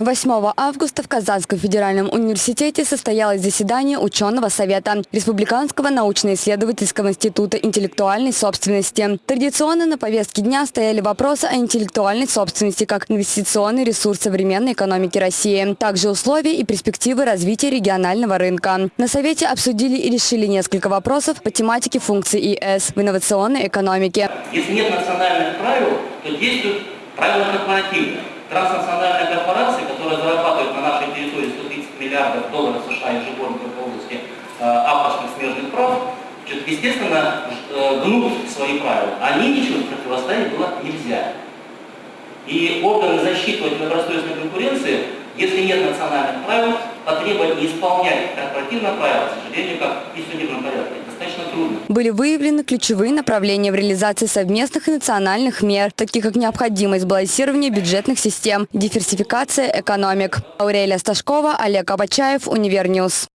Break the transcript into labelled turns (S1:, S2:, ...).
S1: 8 августа в Казанском федеральном университете состоялось заседание ученого совета Республиканского научно-исследовательского института интеллектуальной собственности. Традиционно на повестке дня стояли вопросы о интеллектуальной собственности как инвестиционный ресурс современной экономики России, также условия и перспективы развития регионального рынка. На совете обсудили и решили несколько вопросов по тематике функций ИС в инновационной экономике.
S2: Если нет национальных правил, то действуют правила корпоративные. Транснациональные корпорации, которые зарабатывают на нашей территории 130 миллиардов долларов США ежегодно в области э, авторских смежных прав, естественно, э, гнут свои правила. Они ничего противостоять было нельзя. И органы защиты недобросовестной конкуренции, если нет национальных правил, потребовать не исполнять корпоративное правило, к сожалению, как и в судебном порядке,
S1: Были выявлены ключевые направления в реализации совместных и национальных мер, таких как необходимость балансирования бюджетных систем, диверсификация экономик. Аурелия Сташкова, Олег Абачаев, UniverNews.